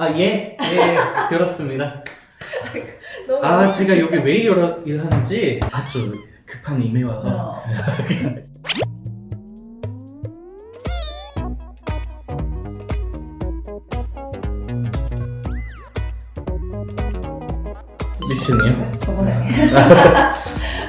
아, 예, 예, 들었습니다. 너무 아, 제가 여기 왜 일하- 일하는지 아주 급한 이메일 와서. 어. 미션이요? 저번에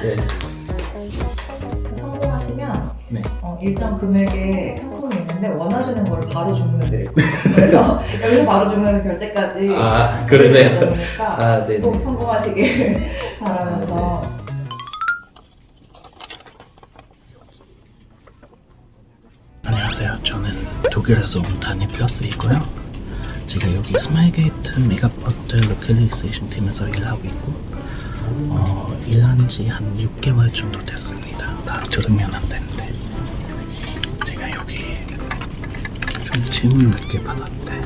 예. 성공하시면 네. 어, 일정 금액의 상품이 있는데 원하시는 거를 바로 주문해 거예요. 그래서 여기서 바로 주문해서 결제까지 아, 그러세요? 아, 네네. 꼭 성공하시길 바라면서 안녕하세요. 저는 독일에서 온 다니엘 플러스이고요. 제가 여기 스마일게이트 메가포트 localization 팀에서 일하고 있고 어, 일한 지 한 6개월 정도 됐습니다. 다 들으면 안 되는데 좀 질문 몇개 받았는데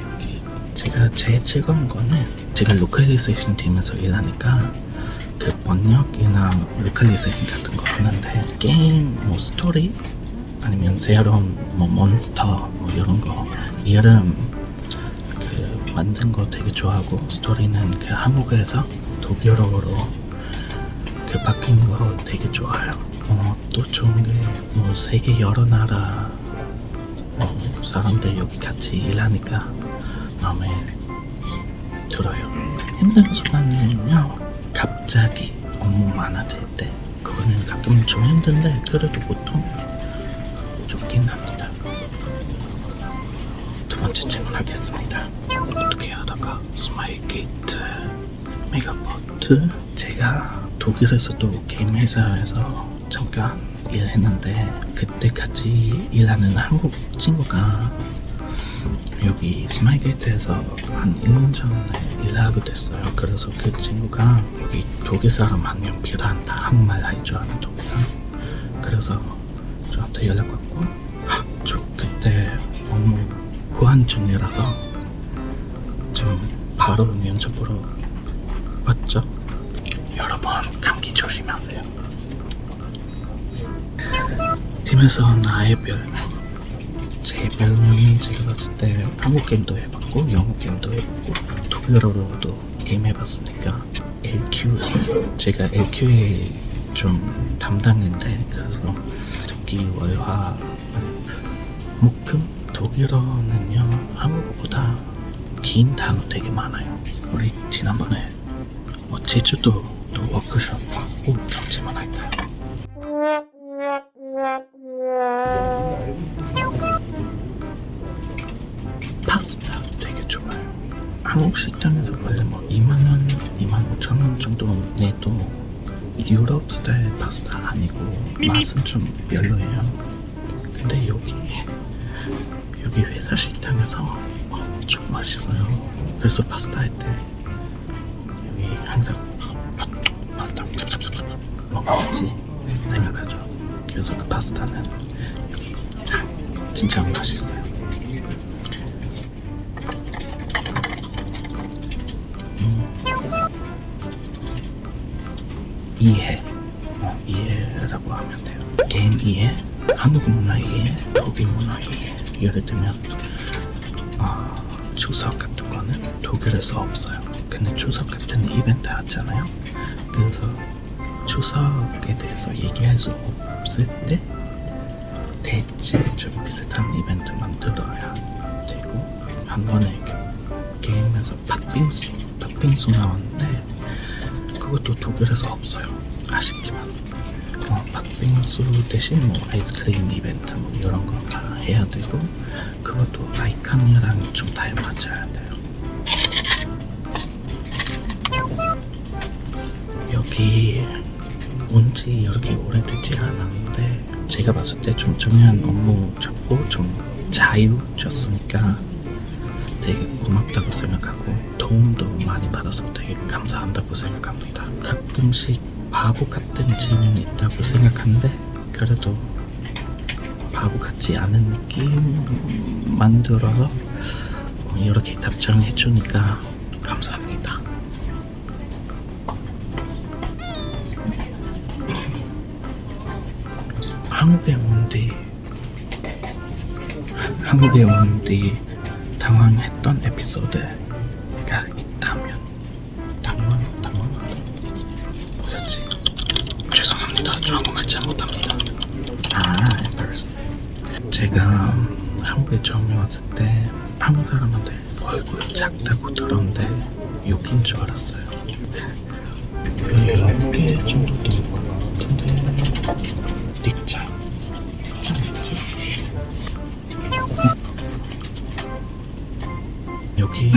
여기 제가 제일 즐거운 거는 제가 localization 팀에서 일하니까 그 번역이나 localization 같은 거 하는데 게임 뭐 스토리 아니면 새로운 뭐 몬스터 뭐 이런 거 이름 그 만든 거 되게 좋아하고 스토리는 그 한국에서 독일어로 그 바뀐 거 되게 좋아요. 어, 또 좋은 게뭐 세계 여러 나라 어, 사람들 여기 같이 일하니까 마음에 들어요. 힘든 순간은요 갑자기 업무 많아질 때 그거는 가끔 좀 힘든데 그래도 보통 좋긴 합니다. 두 번째 질문 하겠습니다. 어떻게 하다가 스마일게이트 메가포트 제가 독일에서도 게임 회사에서 잠깐 일했는데 그때 같이 일하는 한국 친구가 여기 스마일게이트에서 한 1년 전에 일하게 됐어요. 그래서 그 친구가 여기 독일 사람 한 명 필요한다. 한국말 할줄 아는 독일 사람. 그래서 저한테 연락 왔고 하, 저 그때 업무 구한 중이라서 좀 바로 면접으로 왔죠. 여러분 감기 조심하세요. 팀에서 나의 별명 제 별명은 제가 봤을 때 한국 게임도 해봤고 영어 게임도 해봤고 독일어로도 게임 해봤으니까 LQ 제가 LQ에 좀 담당인데 그래서 특히 월화 목금 독일어는요 한국어보다 긴 단어 되게 많아요 우리 지난번에 뭐 제주도 또 워크숍 꼭 잠시만 할까요? 한국 식당에서 원래 뭐 2만원, 2만 5천원 정도 내도 유럽 스타일 파스타 아니고 맛은 좀 별로예요. 근데 여기 여기 회사 식당에서 엄청 맛있어요. 그래서 파스타 할 때 여기 항상 파스타 먹어야지 생각하죠. 그래서 그 파스타는 여기 참 진짜 맛있어요. 이해. 어, 이해라고 하면 돼요. 게임 이해 한국 문화 이해 독일 문화 이해. 예를 들면 어, 추석 같은 거는 독일에서 없어요. 근데 추석 같은 이벤트 하잖아요. 그래서 추석에 대해서 얘기할 수 없을 때 대체 좀 비슷한 이벤트 만들어야 되고 한 번에 그 게임에서 팥빙수 팥빙수 나왔는데 그것도 독일에서 없어요. 아쉽지만 어, 팥빙수 대신 뭐 아이스크림 이벤트 뭐 이런 거 다 해야 되고 그것도 아이칸이랑 좀 닮아져야 돼요. 여기 온지 이렇게 오래되지 않았는데 제가 봤을 때 좀 중요한 업무 잡고 좀 자유 줬으니까 되게 고맙다고 생각하고 도움도 많이 받아서 되게 감사한다고 생각합니다. 가끔씩 바보 같은 질문이 있다고 생각하는데 그래도 바보 같지 않은 느낌 만들어서 이렇게 답장해 주니까 감사합니다. 한국에 온 뒤 한국에 온 뒤 당황했던 에피소드가 있다면 당황 당황하다 뭐였지? 죄송합니다. 저 한국말 잘못합니다. 아. 제가 한국에 처음에 왔을 때 한국 사람한테 얼굴 작다고 들었는데 욕인 줄 알았어요. 별 10개 정도 되는 것 같은데 닉자 여기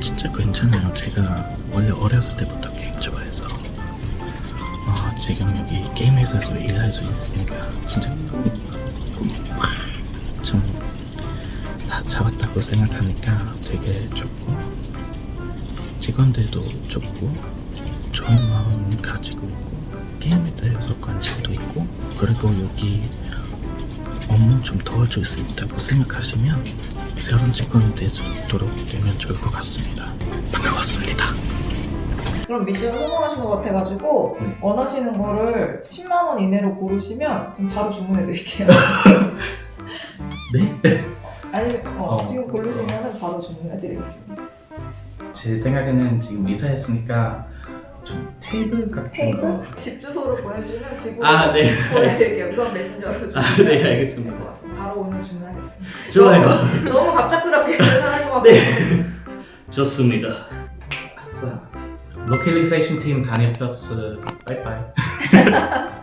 진짜 괜찮아요. 제가 원래 어렸을 때부터 게임 좋아해서 어, 지금 여기 게임 회사에서 일할 수 있으니까 진짜 좀 다 잡았다고 생각하니까 되게 좋고 직원들도 좋고 좋은 마음 가지고 있고 게임에 대해서 관심도 있고 그리고 여기 업무 좀 도와줄 수 있다고 생각하시면 새로운 직원이 될 수 있도록 되면 좋을 것 같습니다. 반가웠습니다. 그럼 미션 성공하신 것 같아가지고 네. 원하시는 거를 10만 원 이내로 고르시면 지금 바로 주문해 드릴게요. 네? 아니면 어, 어. 지금 고르시면 바로 주문해 드리겠습니다. 제 생각에는 지금 이사했으니까 좀 테이블 같은 테이블 거. 집 주소로 보내주면 집으로 아, 네. 보내드릴게요. 이건 메신저로 아, 네, 알겠습니다. 바로 오늘 주문하겠습니다. 좋아요. 너무 갑작스럽게 주문하는 것 같아요. 네. 좋습니다. 아싸. localization 팀 다니엘 플러스 bye bye.